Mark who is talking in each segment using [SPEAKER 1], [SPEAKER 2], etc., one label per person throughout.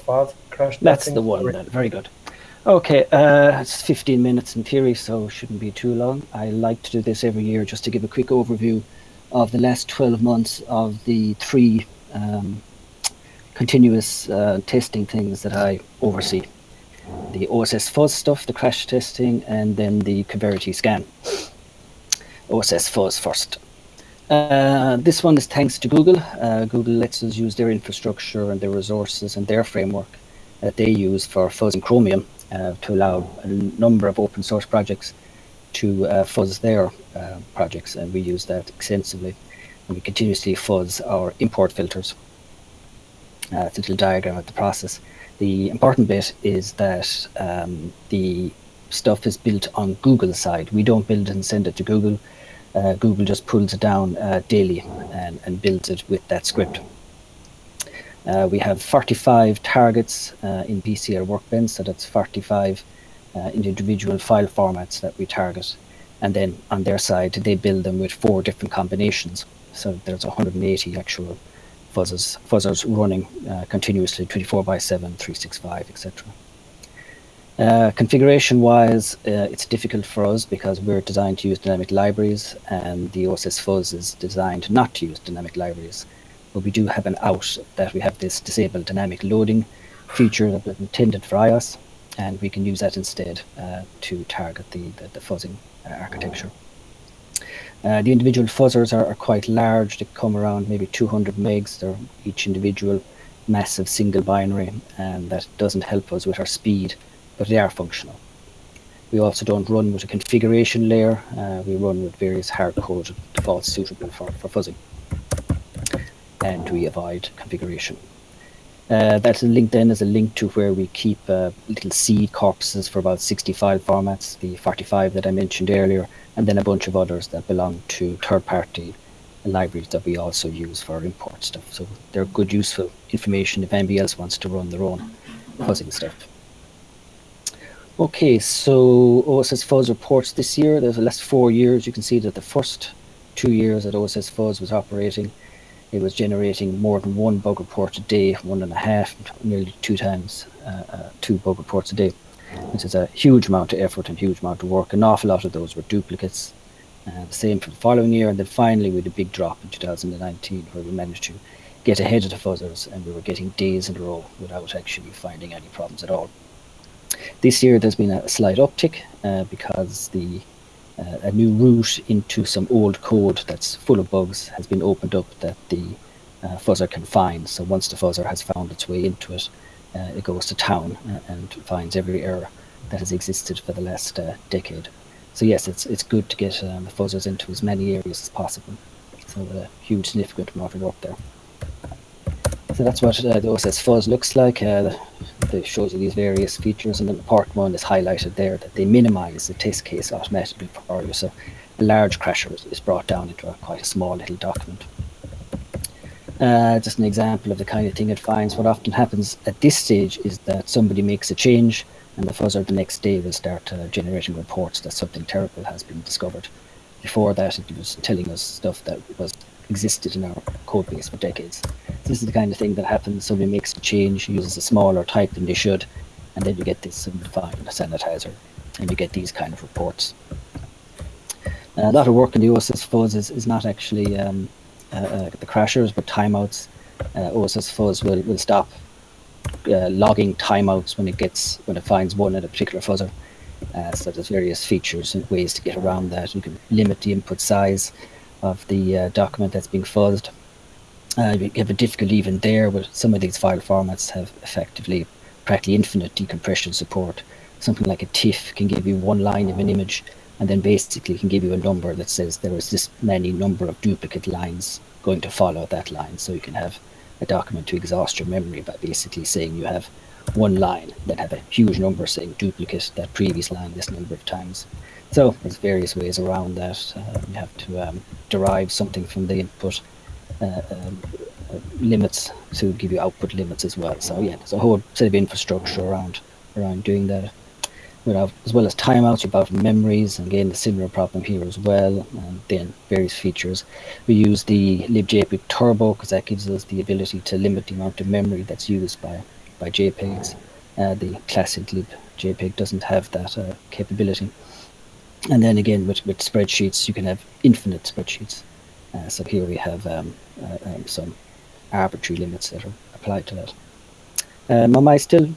[SPEAKER 1] false crash
[SPEAKER 2] That's the one. Then. Very good. Okay, uh, it's 15 minutes in theory, so shouldn't be too long. I like to do this every year just to give a quick overview of the last 12 months of the three um, continuous uh, testing things that I oversee. The OSS fuzz stuff, the crash testing, and then the Coverity scan. OSS fuzz first. Uh, this one is thanks to Google. Uh, Google lets us use their infrastructure and their resources and their framework that they use for fuzzing Chromium uh, to allow a number of open source projects to uh, fuzz their uh, projects, and we use that extensively. And we continuously fuzz our import filters. Uh, it's a little diagram of the process. The important bit is that um, the stuff is built on Google's side. We don't build and send it to Google. Uh, Google just pulls it down uh, daily and, and builds it with that script. Uh, we have 45 targets uh, in VCL Workbench, so that's 45 uh, individual file formats that we target. And then on their side, they build them with four different combinations. So there's 180 actual fuzzers, fuzzers running uh, continuously 24 by 7, 365, etc. Uh, configuration wise, uh, it's difficult for us because we're designed to use dynamic libraries and the OSS fuzz is designed not to use dynamic libraries but we do have an out that we have this disabled dynamic loading feature that was intended for iOS, and we can use that instead uh, to target the, the, the fuzzing uh, architecture. Uh, the individual fuzzers are, are, quite large. They come around maybe 200 megs. They're each individual massive single binary, and that doesn't help us with our speed, but they are functional. We also don't run with a configuration layer. Uh, we run with various hard-coded defaults suitable for, for fuzzing and we avoid configuration. Uh, that's a link then as a link to where we keep uh, little seed corpuses for about 60 file formats, the 45 that I mentioned earlier, and then a bunch of others that belong to third-party libraries that we also use for import stuff. So they're good, useful information if anybody else wants to run their own fuzzing stuff. Okay, so OSS Fuzz reports this year. There's the last four years. You can see that the first two years that OSS Fuzz was operating, it was generating more than one bug report a day, one and a half, nearly two times uh, uh, two bug reports a day, This is a huge amount of effort and huge amount of work. An awful lot of those were duplicates. Uh, the same for the following year, and then finally we had a big drop in 2019, where we managed to get ahead of the fuzzers, and we were getting days in a row without actually finding any problems at all. This year, there's been a slight uptick uh, because the uh, a new route into some old code that's full of bugs has been opened up that the uh, fuzzer can find. So once the fuzzer has found its way into it, uh, it goes to town uh, and finds every error that has existed for the last uh, decade. So yes, it's it's good to get um, the fuzzers into as many areas as possible. So a huge significant amount of work there. So that's what the OSS fuzz looks like. Shows you these various features, and then the part one is highlighted there that they minimize the test case automatically for you. So a large crasher is brought down into a, quite a small little document. Uh, just an example of the kind of thing it finds. What often happens at this stage is that somebody makes a change, and the fuzzer the next day will start uh, generating reports that something terrible has been discovered. Before that, it was telling us stuff that was existed in our code base for decades. This is the kind of thing that happens. Somebody makes a change, uses a smaller type than they should, and then you get this undefined sanitizer, and you get these kind of reports. Uh, a lot of work in the OSS fuzz is, is not actually um, uh, uh, the crashers, but timeouts. Uh, OSS fuzz will, will stop uh, logging timeouts when it gets when it finds one in a particular fuzzer. Uh, so there's various features and ways to get around that. You can limit the input size of the document that's being fuzzed. Uh, you have a difficulty even there, but some of these file formats have effectively practically infinite decompression support. Something like a TIFF can give you one line of an image and then basically can give you a number that says there is this many number of duplicate lines going to follow that line. So you can have a document to exhaust your memory by basically saying you have one line, that have a huge number saying duplicate that previous line this number of times. So there's various ways around that. Uh, you have to um, derive something from the input limits to give you output limits as well. So yeah, there's a whole set of infrastructure around around doing that. Have, as well as timeouts, you have memories, and again, the similar problem here as well, and then various features. We use the libjpeg turbo because that gives us the ability to limit the amount of memory that's used by by JPEGs. Uh, the classic lib JPEG doesn't have that uh, capability. And then again, with, with spreadsheets, you can have infinite spreadsheets. Uh, so here we have um, uh, um, some arbitrary limits that are applied to that. Um, am I still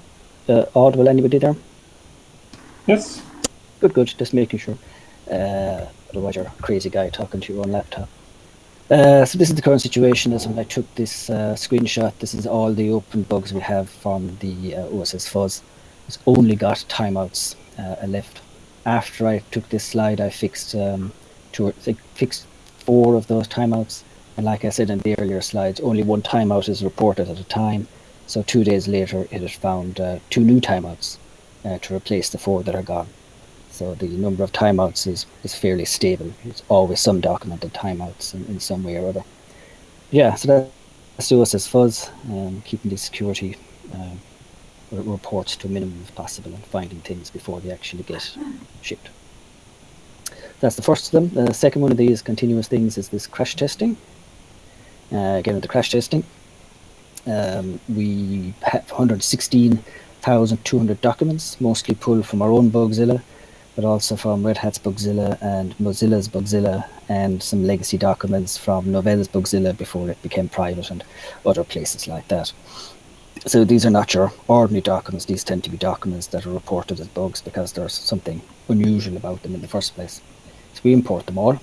[SPEAKER 2] uh, audible? Anybody there?
[SPEAKER 1] Yes.
[SPEAKER 2] Good, good. Just making sure. Uh, otherwise, you're a crazy guy talking to your own laptop. Uh, so this is the current situation as when I took this uh, screenshot. This is all the open bugs we have from the uh, OSS fuzz. It's only got timeouts uh, left. After I took this slide, I fixed um, two, I fixed four of those timeouts. And like I said in the earlier slides, only one timeout is reported at a time. So two days later, it had found uh, two new timeouts uh, to replace the four that are gone. So the number of timeouts is, is fairly stable. It's always some documented timeouts in, in some way or other. Yeah, so that's the OSS fuzz, um, keeping the security uh, reports to a minimum if possible and finding things before they actually get shipped. That's the first of them. The second one of these continuous things is this crash testing. Uh, again, with the crash testing, um, we have 116,200 documents, mostly pulled from our own Bugzilla, but also from Red Hat's Bugzilla and Mozilla's Bugzilla and some legacy documents from Novell's Bugzilla before it became private and other places like that. So these are not your ordinary documents. These tend to be documents that are reported as bugs because there's something unusual about them in the first place. So we import them all,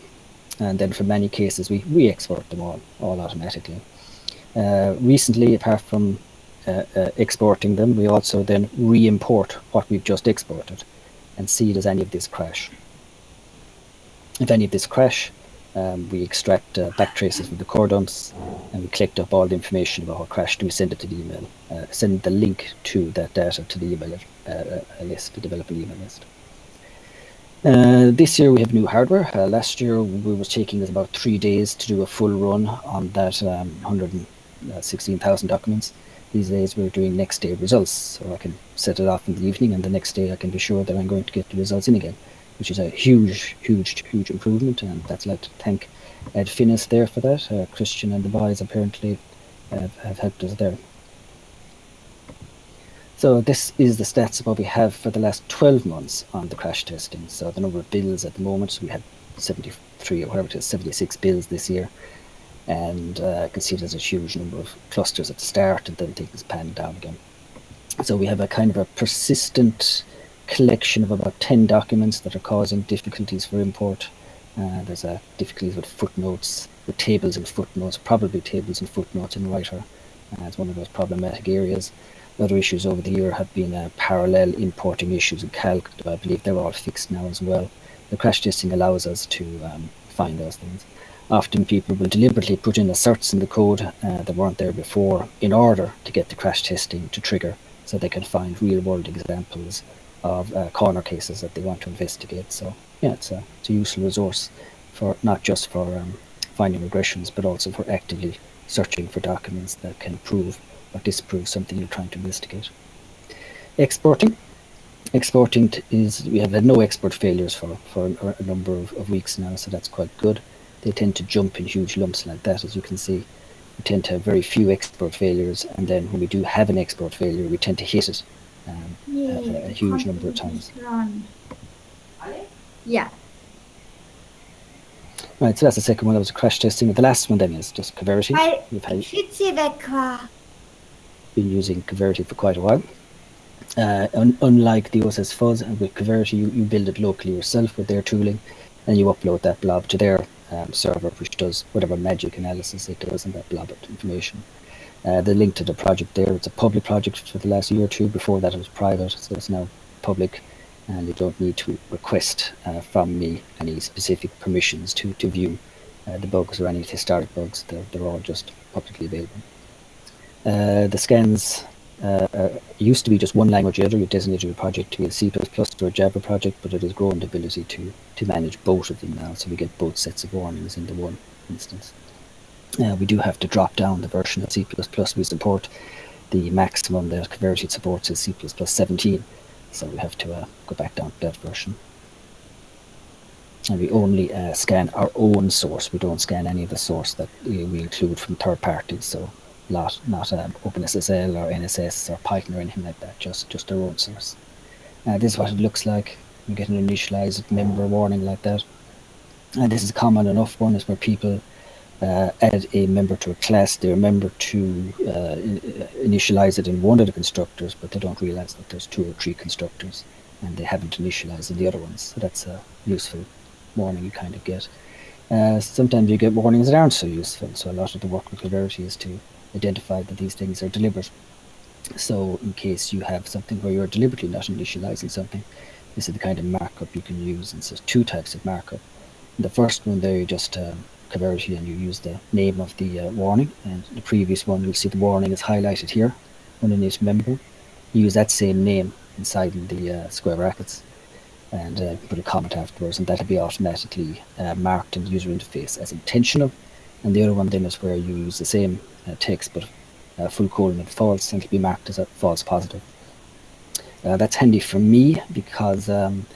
[SPEAKER 2] and then for many cases we re-export them all, all automatically. Uh, recently, apart from uh, uh, exporting them, we also then re-import what we've just exported and see does any of this crash. If any of this crash, um, we extract uh, back traces from the core dumps and we collect up all the information about what crashed and we send it to the email, uh, send the link to that data to the email uh, uh list, the developer email list. Uh, this year we have new hardware. Uh, last year we was taking us about three days to do a full run on that um, 116,000 documents these days we're doing next day results. So I can set it off in the evening and the next day I can be sure that I'm going to get the results in again, which is a huge, huge, huge improvement. And that's like to thank Ed Finnis there for that. Uh, Christian and the boys apparently have, have helped us there. So this is the stats of what we have for the last 12 months on the crash testing. So the number of bills at the moment, we had 73 or whatever it is, 76 bills this year and uh, I can see there's a huge number of clusters at the start and then things pan down again. So we have a kind of a persistent collection of about 10 documents that are causing difficulties for import. Uh, there's a difficulties with footnotes, with tables and footnotes, probably tables and footnotes in Writer. Uh, it's one of those problematic areas. Other issues over the year have been uh, parallel importing issues in Calc. I believe they're all fixed now as well. The crash testing allows us to um, find those things often people will deliberately put in asserts in the code uh, that weren't there before in order to get the crash testing to trigger so they can find real world examples of uh, corner cases that they want to investigate. So yeah, it's a, it's a useful resource for not just for um, finding regressions, but also for actively searching for documents that can prove or disprove something you're trying to investigate. Exporting. Exporting is, we have had no export failures for, for a number of, of weeks now, so that's quite good they tend to jump in huge lumps like that, as you can see. We tend to have very few export failures, and then when we do have an export failure, we tend to hit it um, a, a, huge number of times.
[SPEAKER 3] Yeah.
[SPEAKER 2] Right, so that's the second one. That was a crash testing. The last one then is just Coverity. We've had, been using Coverity for quite a while. Uh, un unlike the OSS Fuzz, and with Coverity, you, you build it locally yourself with their tooling, and you upload that blob to their um, server which does whatever magic analysis it does in that blob of information. Uh, the link to the project there, it's a public project for the last year or two. Before that it was private, so it's now public and you don't need to request uh, from me any specific permissions to, to view uh, the bugs or any historic bugs. They're, they're all just publicly available. Uh, the scans uh, used to be just one language editor. You designated your project to be a C++ or a Java project, but it has grown the ability to, to manage both of them now. So we get both sets of warnings in the one instance. Uh, we do have to drop down the version of C++ we support. The maximum that Coverity supports is C++ 17. So we have to uh, go back down to that version. And we only uh, scan our own source. We don't scan any of the source that we include from third parties. So lot, not um, OpenSSL or NSS or Python or anything like that, just, just their own source. Uh, this is what it looks like. You get an initialized member warning like that. And this is common enough one is where people uh, add a member to a class, they remember to uh, initialize it in one of the constructors, but they don't realize that there's two or three constructors and they haven't initialized in the other ones. So that's a useful warning you kind of get. Uh, sometimes you get warnings that aren't so useful. So a lot of the work with Coverity is to identify that these things are deliberate. So in case you have something where you're deliberately not initializing something, this is the kind of markup you can use. And so two types of markup. The first one there, you just um, Coverity and you use the name of the uh, warning. And the previous one, you'll see the warning is highlighted here underneath member. Use that same name inside the uh, square brackets and uh, put a comment afterwards, and that'll be automatically uh, marked in the user interface as intentional. And the other one then is where you use the same uh, text but uh, full colon and false, and it'll be marked as a false positive. Uh, that's handy for me because um,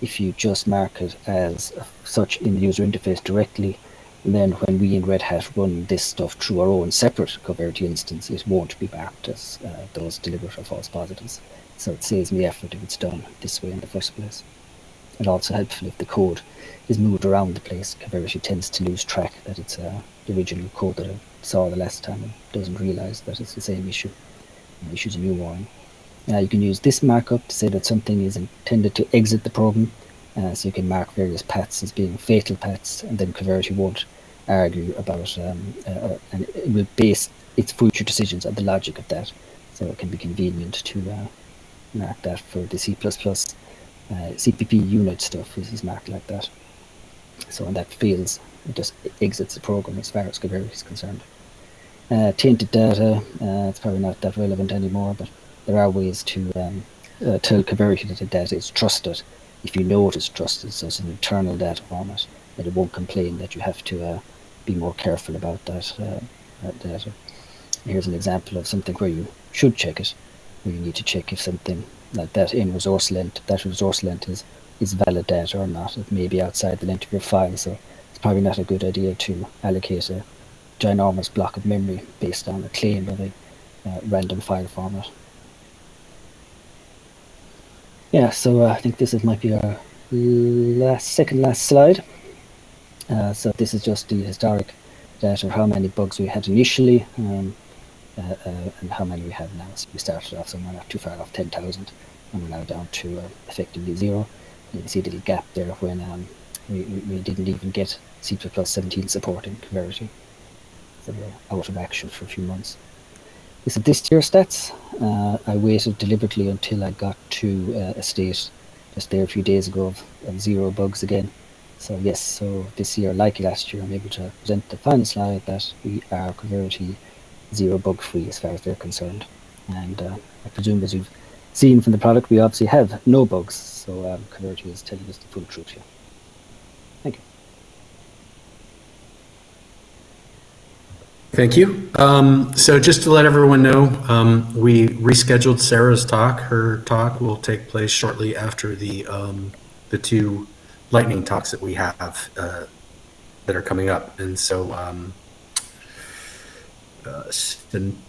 [SPEAKER 2] if you just mark it as such in the user interface directly, then when we in Red Hat run this stuff through our own separate Coverity instance, it won't be marked as uh, those deliberate or false positives. So it saves me effort if it's done this way in the first place. It's also helpful if the code is moved around the place. Coverity tends to lose track that it's uh, the original code that I saw the last time and doesn't realize that it's the same issue and issues a new warning. Uh, you can use this markup to say that something is intended to exit the program. Uh, so you can mark various paths as being fatal paths, and then Coverity won't argue about, um, uh, and it will base its future decisions on the logic of that. So it can be convenient to uh, mark that for the C++ uh, CPP unit stuff is, marked like that. So when that fails, it just exits the program as far as Coverity is concerned. Uh, tainted data, uh, it's probably not that relevant anymore, but there are ways to um, uh, tell Coverity that the data is trusted if you know it is trusted, so it's an internal data format, that it won't complain that you have to uh, be more careful about that, uh, that data. Here's an example of something where you should check it, you need to check if something like that in resource length, that resource length is, is valid data or not. It may be outside the length of your file, so it's probably not a good idea to allocate a ginormous block of memory based on a claim of a uh, random file format. Yeah, so uh, I think this is, might be our last, second last slide. Uh, so this is just the historic data of how many bugs we had initially um, and how many we have now. So we started off somewhere not too far off 10,000 and we're now down to uh, effectively zero. You can see a little gap there when um, we, we, didn't even get C++ 17 support in Coverity. So we're out of action for a few months. This is this year's stats. Uh, I waited deliberately until I got to uh, a state just there a few days ago of, of, zero bugs again. So yes, so this year, like last year, I'm able to present the final slide that we are Coverity zero bug free as far as they're concerned. And uh, I presume as you've seen from the product, we obviously have no bugs. So um, is telling us the full truth here. Thank you.
[SPEAKER 3] Thank you. Um, so just to let everyone know, um, we rescheduled Sarah's talk. Her talk will take place shortly after the um, the two lightning talks that we have uh, that are coming up. And so um, uh,